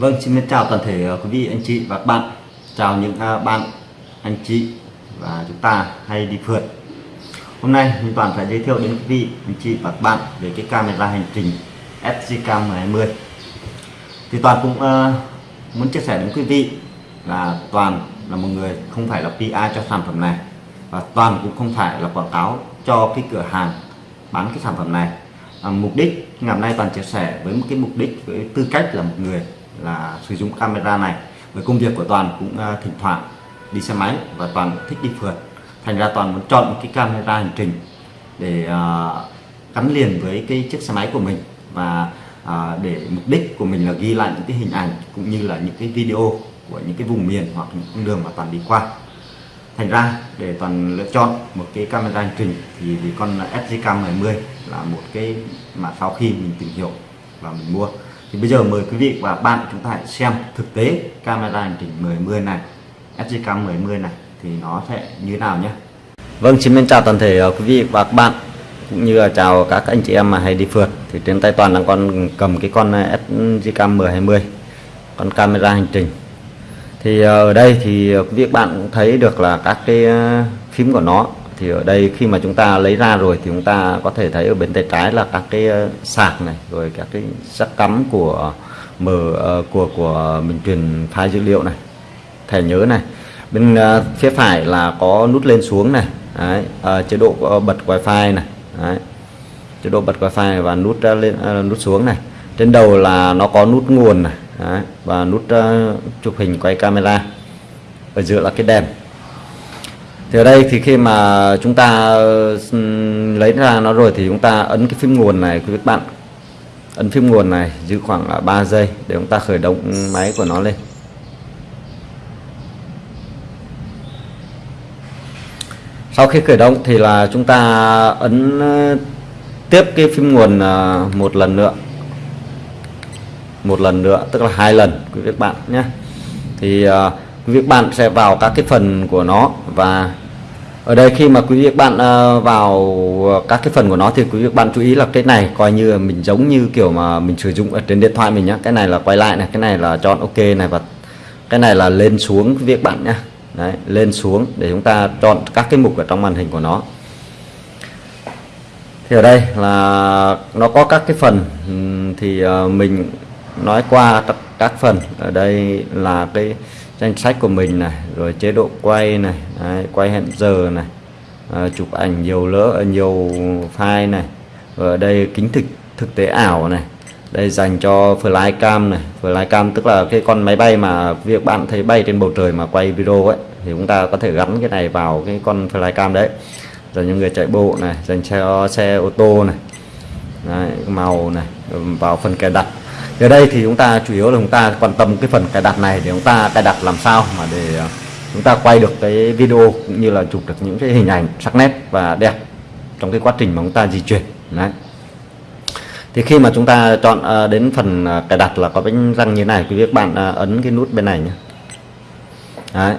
Vâng, xin chào toàn thể ờ, quý vị, anh chị và các bạn. Chào những à, bạn, anh chị và chúng ta hay đi phượt. Hôm nay mình Toàn phải giới thiệu đến quý vị, anh chị và các bạn về cái camera hành trình SGCam 1020. Thì Toàn cũng uh, muốn chia sẻ đến quý vị là Toàn là một người không phải là PR cho sản phẩm này và Toàn cũng không phải là quảng cáo cho cái cửa hàng bán cái sản phẩm này. À, mục đích ngày hôm nay Toàn chia sẻ với một cái mục đích với tư cách là một người là sử dụng camera này. Với công việc của toàn cũng uh, thỉnh thoảng đi xe máy và toàn thích đi phượt. Thành ra toàn muốn chọn một cái camera hành trình để uh, gắn liền với cái chiếc xe máy của mình và uh, để mục đích của mình là ghi lại những cái hình ảnh cũng như là những cái video của những cái vùng miền hoặc những con đường mà toàn đi qua. Thành ra để toàn lựa chọn một cái camera hành trình thì vì con SG 10 là một cái mà sau khi mình tìm hiểu và mình mua thì bây giờ mời quý vị và bạn chúng ta hãy xem thực tế camera hành trình 1010 này SGCam 1010 này thì nó sẽ như thế nào nhé. Vâng xin chào toàn thể ờ, quý vị và các bạn, cũng như là chào các anh chị em mà hay đi phượt. Thì trên tay toàn đang con cầm cái con ờ, SGCam 1020 con camera hành trình. Thì ờ, ở đây thì quý vị bạn cũng thấy được là các cái phím của nó thì ở đây khi mà chúng ta lấy ra rồi thì chúng ta có thể thấy ở bên tay trái là các cái ờ, sạc này rồi các cái sắc cắm của mở ờ, của của mình truyền file dữ liệu này thẻ nhớ này bên ờ, phía phải là có nút lên xuống này Đấy, chế độ bật wifi này Đấy. chế độ bật wifi và nút lên nút xuống này trên đầu là nó có nút nguồn này Đấy. và nút uh, chụp hình quay camera ở giữa là cái đèn thì ở đây thì khi mà chúng ta ừ, lấy ra nó rồi thì chúng ta ấn cái phím nguồn này quý vị bạn. Ấn phím nguồn này giữ khoảng 3 giây để chúng ta khởi động máy của nó lên. Sau khi khởi động thì là chúng ta ấn ờ, tiếp cái phím nguồn ờ, một lần nữa. Một lần nữa, tức là hai lần, quý vị bạn nhé. Thì ờ, quý vị bạn sẽ vào các cái phần của nó và ở đây khi mà quý vị bạn ờ, vào ờ, các cái phần của nó thì quý vị bạn chú ý là cái này coi như mình giống như kiểu mà mình sử dụng ở trên điện thoại mình nhá. Cái này là quay lại này cái này là chọn ok này và cái này là lên xuống quý vị bạn nhá. Đấy, lên xuống để chúng ta chọn các cái mục ở trong màn hình của nó. Thì ở đây là nó có các cái phần thì ờ, mình nói qua các phần. Ở đây là cái danh sách của mình này rồi chế độ quay này Đấy, quay hẹn giờ này à, chụp ảnh nhiều lỡ à, nhiều file này rồi ở đây kính thực thực tế ảo này đây dành cho flycam này. Flycam tức là cái con máy bay mà việc bạn thấy bay trên bầu trời mà quay video ấy thì chúng ta có thể gắn cái này vào cái con flycam đấy. Dành cho người chạy bộ này dành cho xe ô tô này đấy, màu này vào phần cài đặt ở đây thì chúng ta chủ yếu là chúng ta quan tâm cái phần cài đặt này để chúng ta cài đặt làm sao mà để ờ, chúng ta quay được cái video cũng như là chụp được những cái hình ảnh sắc nét và đẹp trong cái quá trình mà chúng ta di chuyển, đấy. Thì khi mà chúng ta chọn ờ, đến phần ờ, cài đặt là có bánh răng như này, quý vị các bạn ấn cái nút bên này nhé. Đấy.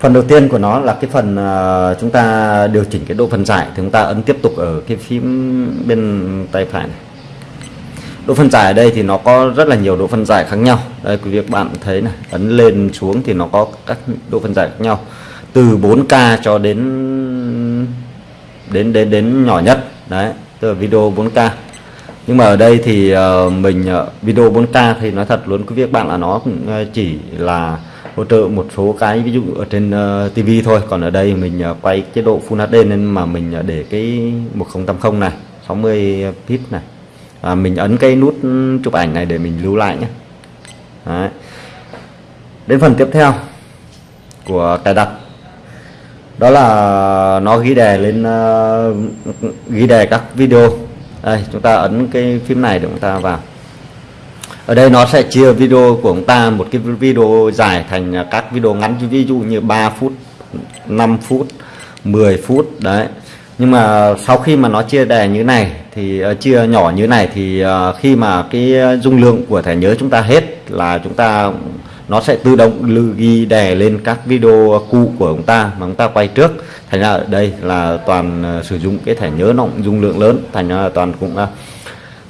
Phần đầu tiên của nó là cái phần chúng ta điều chỉnh cái độ phân giải thì chúng ta ấn tiếp tục ở cái phím bên tay phải này độ phân giải ở đây thì nó có rất là nhiều độ phân giải khác nhau. Đây quý vị các bạn thấy này ấn lên xuống thì nó có các độ phân giải khác nhau. Từ 4K cho đến đến đến đến nhỏ nhất. Đấy tức là video 4K nhưng mà ở đây thì ờ, mình ờ, video 4K thì nói thật luôn quý vị các bạn là nó cũng ờ, chỉ là hỗ trợ một số cái ví dụ ở trên uh, TV thôi. Còn ở đây mình uh, quay chế độ Full HD nên mà mình uh, để cái 1080 này 60 pip này à, mình ấn cái nút chụp ảnh này để mình lưu lại nhé. Đấy. đến phần tiếp theo của cài đặt. Đó là nó ghi đề lên uh, ghi đề các video. Đây chúng ta ấn cái phím này để chúng ta vào. Ở đây nó sẽ chia video của chúng ta một cái video dài thành các video ngắn. Ví dụ như 3 phút 5 phút 10 phút đấy. Nhưng mà sau khi mà nó chia đề như này thì ờ, chia nhỏ như này thì ờ, khi mà cái dung lượng của thẻ nhớ chúng ta hết là chúng ta nó sẽ tự động lưu ghi đè lên các video cũ của chúng ta mà chúng ta quay trước. Thành ra ở đây là toàn ờ, sử dụng cái thẻ nhớ nó dung lượng lớn thành ra toàn cũng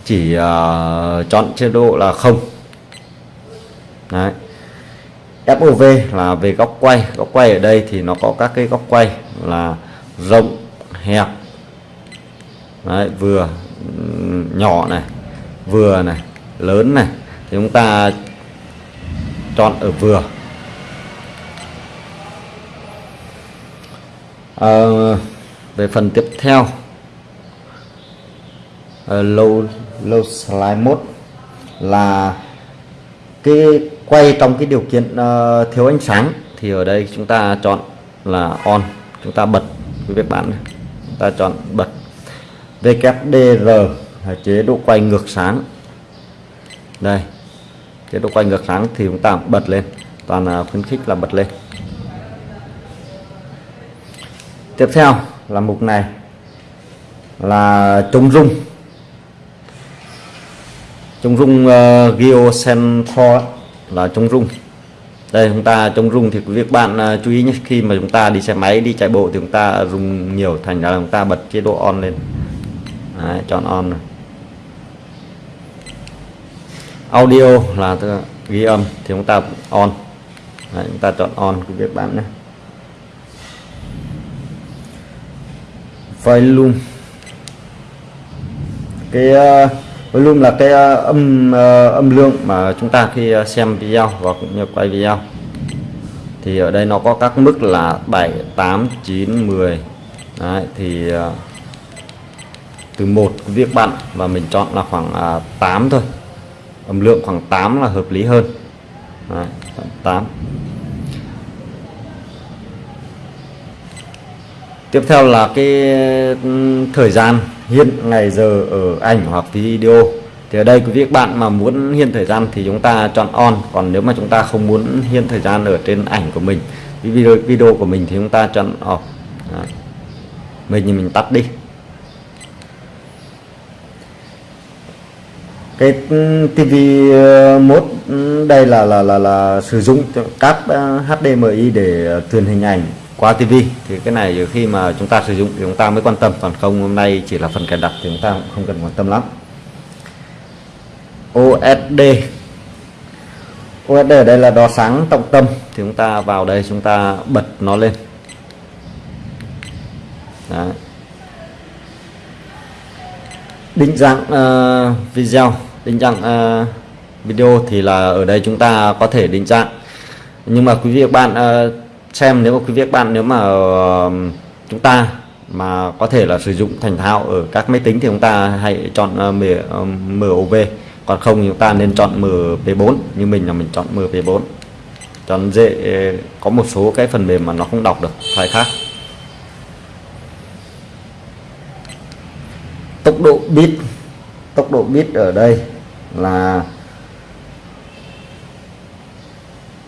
chỉ uh, chọn chế độ là không. Đấy. FOV là về góc quay. Góc quay ở đây thì nó có các cái góc quay là rộng hẹp Đấy, vừa nhỏ này vừa này lớn này. Thì chúng ta chọn ở vừa. À, về phần tiếp theo. Ờ, uh, low low slide mode là cái quay trong cái điều kiện uh, thiếu ánh sáng. Thì ở đây chúng ta chọn là on. Chúng ta bật quý vị bạn chúng ta chọn bật. VKDR là chế độ quay ngược sáng. Đây chế độ quay ngược sáng thì chúng ta bật lên toàn là khuyến khích là bật lên. Tiếp theo là mục này là chống rung. Chống rung ờ, uh, geocentral là chống rung. Đây chúng ta chống rung thì quý vị bạn uh, chú ý nhé khi mà chúng ta đi xe máy đi chạy bộ thì chúng ta dùng nhiều thành ra là chúng ta bật chế độ on lên. Đấy, chọn on này. audio là ghi âm thì chúng ta on. Đấy, chúng ta chọn on cái việc bạn nhé. Volume cái ờ, uh, volume là cái uh, âm uh, âm lượng mà chúng ta khi uh, xem video và cũng như quay video. Thì ở đây nó có các mức là 7 8 9 10 Đấy, thì uh, từ một việc bạn và mình chọn là khoảng à, 8 thôi. Âm lượng khoảng 8 là hợp lý hơn. Đấy, 8 tiếp theo là cái thời gian hiện ngày giờ ở ảnh hoặc video. Thì ở đây quý vị các bạn mà muốn hiện thời gian thì chúng ta chọn on. Còn nếu mà chúng ta không muốn hiện thời gian ở trên ảnh của mình video video của mình thì chúng ta chọn off. Đấy. mình thì mình tắt đi. Cái ừ, TV ờ, mode ừ, đây là là là là sử dụng các ờ, HDMI để ờ, truyền hình ảnh qua TV thì cái này khi mà chúng ta sử dụng thì chúng ta mới quan tâm, còn không hôm nay chỉ là phần cài đặt thì chúng ta cũng không cần quan tâm lắm. OSD OSD ở đây là đo sáng trọng tâm, thì chúng ta vào đây chúng ta bật nó lên. Đấy định dạng uh, ờ, video. Định dạng uh, ờ, video thì là ở đây chúng ta có thể định dạng nhưng mà quý vị các bạn uh, xem nếu mà quý vị các bạn nếu mà uh, chúng ta mà có thể là sử dụng thành thạo ở các máy tính thì chúng ta hãy chọn uh, MOV còn không chúng ta nên chọn MP4 như mình là mình chọn MP4 chọn dễ có một số cái phần mềm mà nó không đọc được phải khác. Tốc độ bit tốc độ bit ở đây là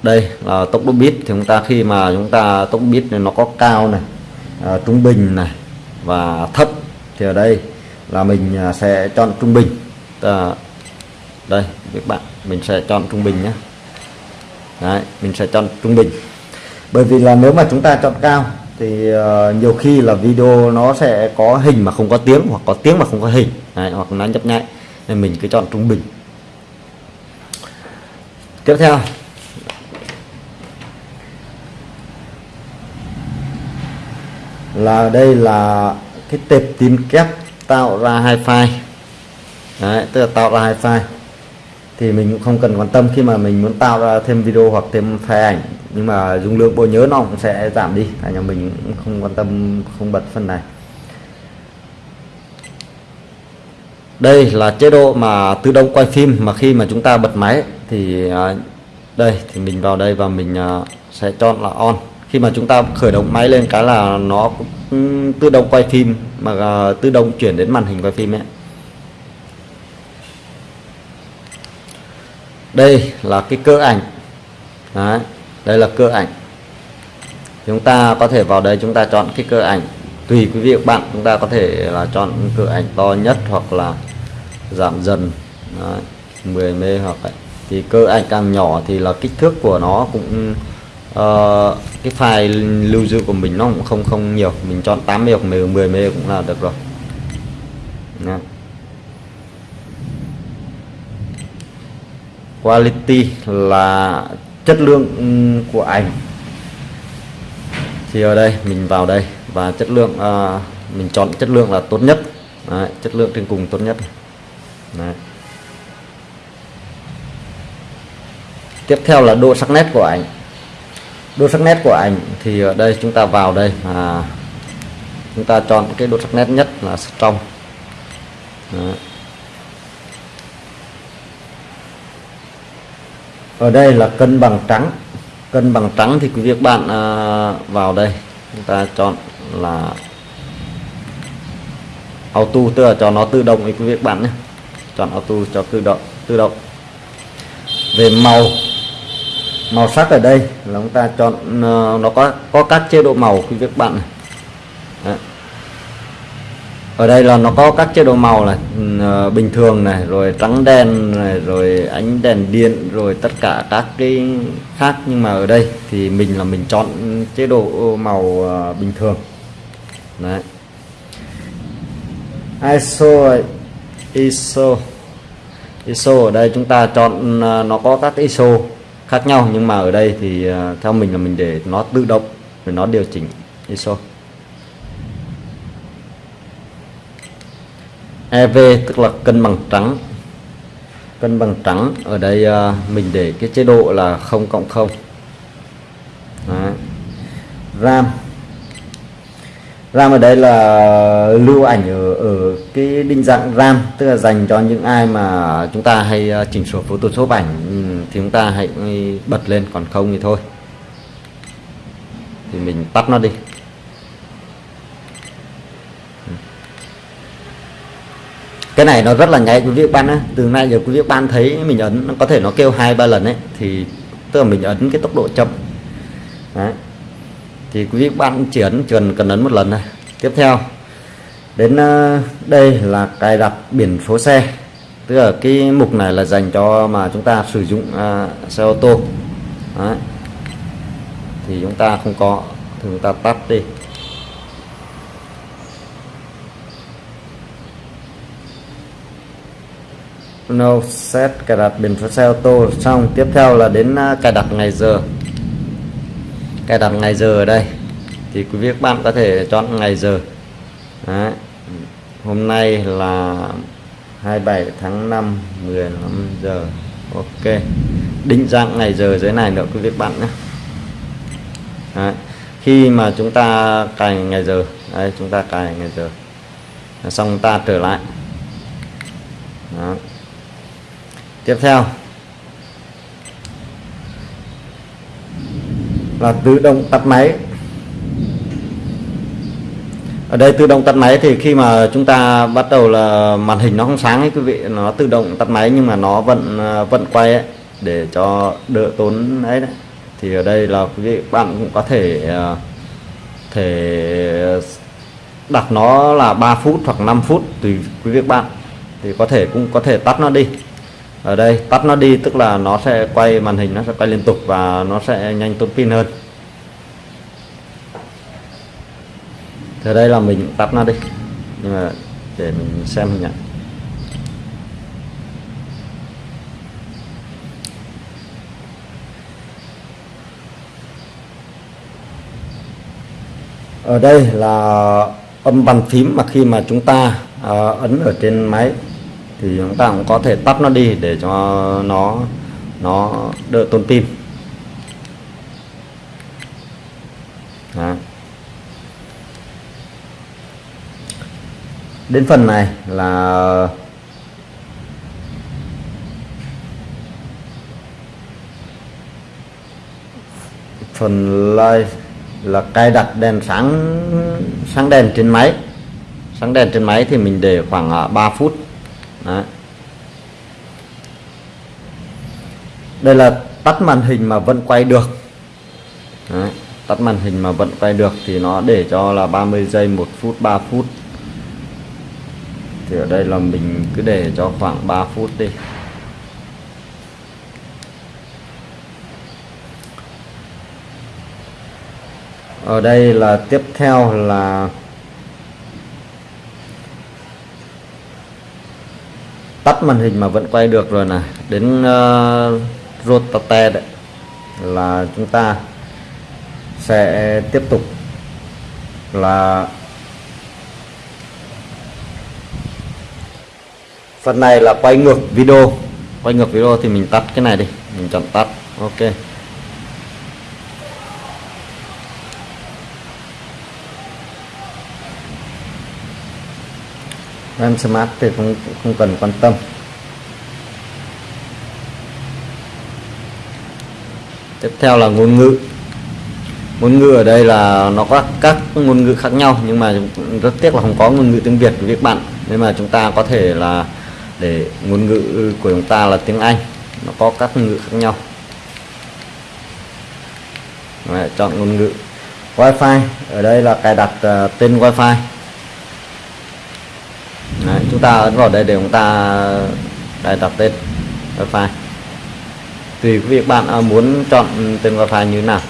đây là tốc độ bit thì chúng ta khi mà chúng ta tốc bit này nó có cao này à, trung bình này và thấp thì ở đây là mình à, sẽ chọn trung bình. À, đây các bạn mình sẽ chọn trung bình nhé. Đấy, mình sẽ chọn trung bình. Bởi vì là nếu mà chúng ta chọn cao thì uh, nhiều khi là video nó sẽ có hình mà không có tiếng hoặc có tiếng mà không có hình. Đấy, hoặc nó nhấp nháy nên mình cứ chọn trung bình. Tiếp theo. Là đây là cái tệp tin kép tạo ra hai file. Đấy, tức là tạo ra hai file thì mình cũng không cần quan tâm khi mà mình muốn tạo ra thêm video hoặc thêm file ảnh. Nhưng mà dung lượng bộ nhớ nó cũng sẽ giảm đi. Cả nhà mình cũng không quan tâm, không bật phần này. Đây là chế độ mà tự động quay phim mà khi mà chúng ta bật máy thì à, đây, thì mình vào đây và mình à, sẽ chọn là on. Khi mà chúng ta khởi động máy lên cái là nó tự động quay phim mà à, tự động chuyển đến màn hình quay phim ấy. Đây là cái cơ ảnh. Đấy, đây là cơ ảnh. Chúng ta có thể vào đây chúng ta chọn cái cơ ảnh. Tùy quý vị các bạn chúng ta có thể là chọn cơ ảnh to nhất hoặc là giảm dần. Đấy, 10 mê hoặc ấy. thì cơ ảnh càng nhỏ thì là kích thước của nó cũng uh, cái file lưu giữ của mình nó cũng không không nhiều. Mình chọn 8 mê hoặc 10 mê cũng là được rồi. Đấy. Quality là chất lượng ừ, của ảnh. Thì ở đây mình vào đây và chất lượng à, mình chọn chất lượng là tốt nhất. Đấy, chất lượng trên cùng tốt nhất. Đấy. tiếp theo là độ sắc nét của ảnh. Độ sắc nét của ảnh thì ở đây chúng ta vào đây mà chúng ta chọn cái độ sắc nét nhất là trong ở đây là cân bằng trắng cân bằng trắng thì quý vị các bạn à, vào đây chúng ta chọn là auto tức là cho nó tự động quý vị các bạn nhé chọn auto cho tự động tự động về màu màu sắc ở đây là chúng ta chọn à, nó có có các chế độ màu quý vị các bạn này. Đấy ở đây là nó có các chế độ màu này uh, ừ, ờ, bình thường này rồi trắng đen này rồi ánh đèn điện rồi tất cả các cái khác. Nhưng mà ở đây thì mình là mình chọn chế độ màu uh, bình thường. Đấy. ISO ISO ISO ở đây chúng ta chọn ờ, nó có các ISO khác nhau. Nhưng mà ở đây thì theo mình là mình để nó tự động để nó điều chỉnh ISO. EV tức là cân bằng trắng. Cân bằng trắng ở đây à, mình để cái chế độ là 0 cộng 0 Đó. RAM. RAM ở đây là lưu ảnh ở, ở cái định dạng RAM tức là dành cho những ai mà chúng ta hay à, chỉnh sửa Photoshop ảnh ừ, thì chúng ta hãy bật lên còn không thì thôi. Thì mình tắt nó đi. Cái này nó rất là nhạy quý vị bạn á từ nay giờ quý vị bạn thấy mình ấn nó có thể nó kêu hai ba lần ấy thì tức là mình ấn cái tốc độ chậm. Đấy. Thì quý vị bạn chỉ ấn cần cần ấn một lần này tiếp theo đến ờ, đây là cài đặt biển số xe. Tức là cái mục này là dành cho mà chúng ta sử dụng uh, xe ô tô. Đấy. thì chúng ta không có thì chúng ta tắt đi. No, set cài đặt biển số xe ô tô. Xong, tiếp theo là đến à, cài đặt ngày giờ. Cài đặt ngày giờ ở đây. Thì quý vị các bạn có thể chọn ngày giờ. Đấy. hôm nay là 27 tháng 5 15 giờ. Ok. Định dạng ngày giờ dưới này nữa, quý vị các bạn nhé. Đấy. khi mà chúng ta cài ngày giờ. Đấy, chúng ta cài ngày giờ. Xong, ta trở lại. Đó tiếp theo. Là tự động tắt máy. Ở đây tự động tắt máy thì khi mà chúng ta bắt đầu là màn hình nó không sáng ấy quý vị nó tự động tắt máy nhưng mà nó vẫn uh, vẫn quay ấy, để cho đỡ tốn ấy đấy. Thì ở đây là quý vị bạn cũng có thể uh, thể đặt nó là 3 phút hoặc 5 phút tùy quý vị bạn. Thì có thể cũng có thể tắt nó đi ở đây tắt nó đi tức là nó sẽ quay màn hình nó sẽ quay liên tục và nó sẽ nhanh tốn pin hơn. Thì đây là mình tắt nó đi. Nhưng mà để mình xem hình ảnh ở đây là âm bàn phím mà khi mà chúng ta uh, ấn ở trên máy thì chúng ta cũng có thể tắt nó đi để cho nó nó đỡ tốn pin. Đó. đến phần này là phần live là cài đặt đèn sáng sáng đèn trên máy. Sáng đèn trên máy thì mình để khoảng à, 3 phút. Đó. đây là tắt màn hình mà vẫn quay được Đấy. tắt màn hình mà vẫn quay được thì nó để cho là 30 giây 1 phút 3 phút thì ở đây là mình cứ để cho khoảng 3 phút đi ở đây là tiếp theo là tắt màn hình mà vẫn quay được rồi này đến uh, rotate đấy là chúng ta sẽ tiếp tục là phần này là quay ngược video. Quay ngược video thì mình tắt cái này đi mình chọn tắt. Ok. RAM Smart thì không không cần quan tâm. Tiếp theo là ngôn ngữ. Ngôn ngữ ở đây là nó có các ngôn ngữ khác nhau nhưng mà rất tiếc là không có ngôn ngữ tiếng Việt của các bạn. Nên mà chúng ta có thể là để ngôn ngữ của chúng ta là tiếng Anh nó có các ngôn ngữ khác nhau. Đấy, chọn ngôn ngữ. Wi-Fi ở đây là cài đặt uh, tên Wi-Fi. Đấy, chúng ta ấn vào đây để chúng ta đây đặt tên wifi. Tùy việc bạn à, muốn chọn tên wifi như thế nào?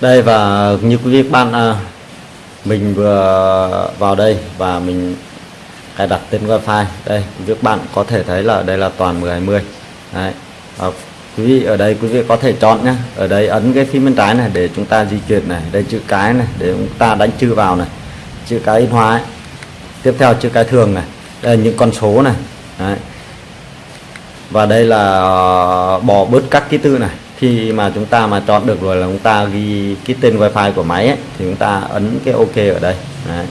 Đây và như quý vị bạn à, mình vừa vào đây và mình cài đặt tên wifi. Đây quý vị bạn có thể thấy là đây là toàn 1020 đấy. Và quý vị ở đây quý vị có thể chọn nhé ở đây ấn cái phím bên trái này để chúng ta di chuyển này. Đây chữ cái này để chúng ta đánh chữ vào này. Chữ cái in hóa ấy. tiếp theo chữ cái thường này. Đây là những con số này. Đấy. và đây là ờ, bỏ bớt các ký tự này khi mà chúng ta mà chọn được rồi là chúng ta ghi cái tên wifi của máy ấy, thì chúng ta ấn cái ok ở đây. Đấy.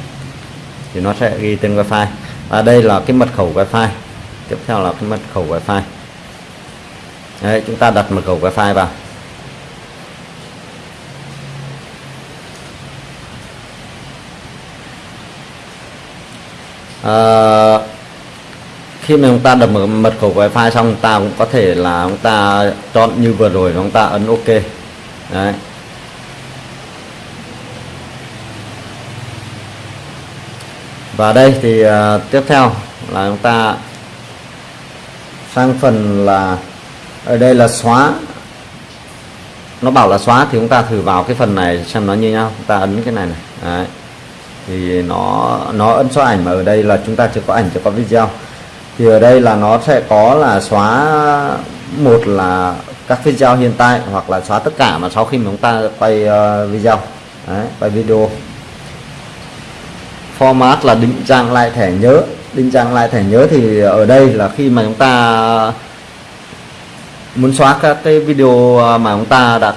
thì nó sẽ ghi tên wifi. Và đây là cái mật khẩu wifi. Tiếp theo là cái mật khẩu wifi. Đấy, chúng ta đặt mật khẩu wifi vào. À, khi mà chúng ta đập mật khẩu wifi xong chúng ta cũng có thể là chúng ta chọn như vừa rồi chúng ta ấn ok. Đấy. Và đây thì uh, tiếp theo là chúng ta sang phần là ở đây là xóa. Nó bảo là xóa thì chúng ta thử vào cái phần này xem nó như nhau. Chúng ta ấn cái này này. Đấy. thì nó nó ấn xóa ảnh mà ở đây là chúng ta chưa có ảnh chưa có video thì ở đây là nó sẽ có là xóa một là các video hiện tại hoặc là xóa tất cả mà sau khi mà chúng ta quay uh, video. Đấy, quay video. Format là định dạng lại thẻ nhớ. Định dạng lại thẻ nhớ thì ở đây là khi mà chúng ta muốn xóa các cái video mà chúng ta đã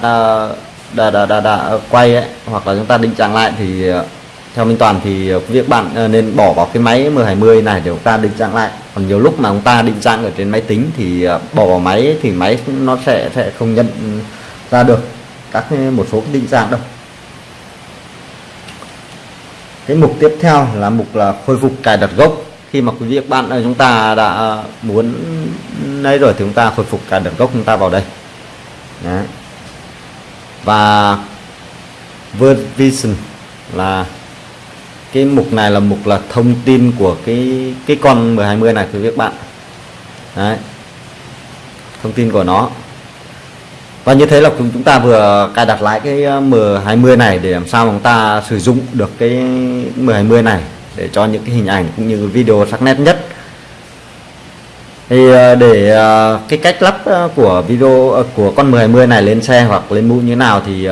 đã đã, đã, đã quay ấy, hoặc là chúng ta định dạng lại thì theo Minh Toàn thì ờ, việc bạn ờ, nên bỏ vào cái máy M20 này để chúng ta định dạng lại. Còn nhiều lúc mà chúng ta định dạng ở trên máy tính thì ờ, bỏ vào máy thì máy nó sẽ sẽ không nhận ra được các một số định dạng đâu. Cái mục tiếp theo là mục là khôi phục cài đặt gốc. Khi mà quý vị bạn chúng ta đã muốn lấy rồi thì chúng ta khôi phục cài đặt gốc chúng ta vào đây. Đấy. và version là cái mục này là mục là thông tin của cái cái con M20 này quý các bạn. Đấy. thông tin của nó. Và như thế là chúng ta vừa cài đặt lại cái ờ, M20 này để làm sao chúng ta sử dụng được cái M20 này để cho những cái hình ảnh cũng như video sắc nét nhất. Thì ờ, để ờ, cái cách lắp của video của con M20 này lên xe hoặc lên mũ như nào thì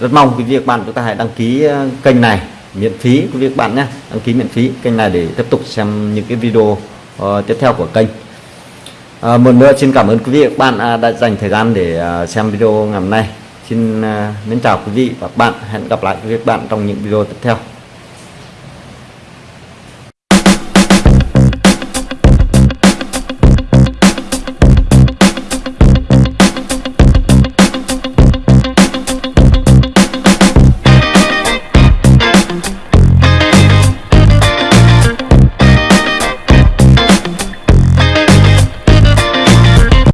rất mong quý vị các bạn chúng ta hãy đăng ký kênh này miễn phí quý vị bạn nhé. Đăng ký miễn phí kênh này để tiếp tục xem những cái video uh, tiếp theo của kênh. À, một nữa xin cảm ơn quý vị và các bạn đã dành thời gian để uh, xem video ngày hôm nay. Xin uh, mến chào quý vị và các bạn. Hẹn gặp lại quý vị và các bạn trong những video tiếp theo.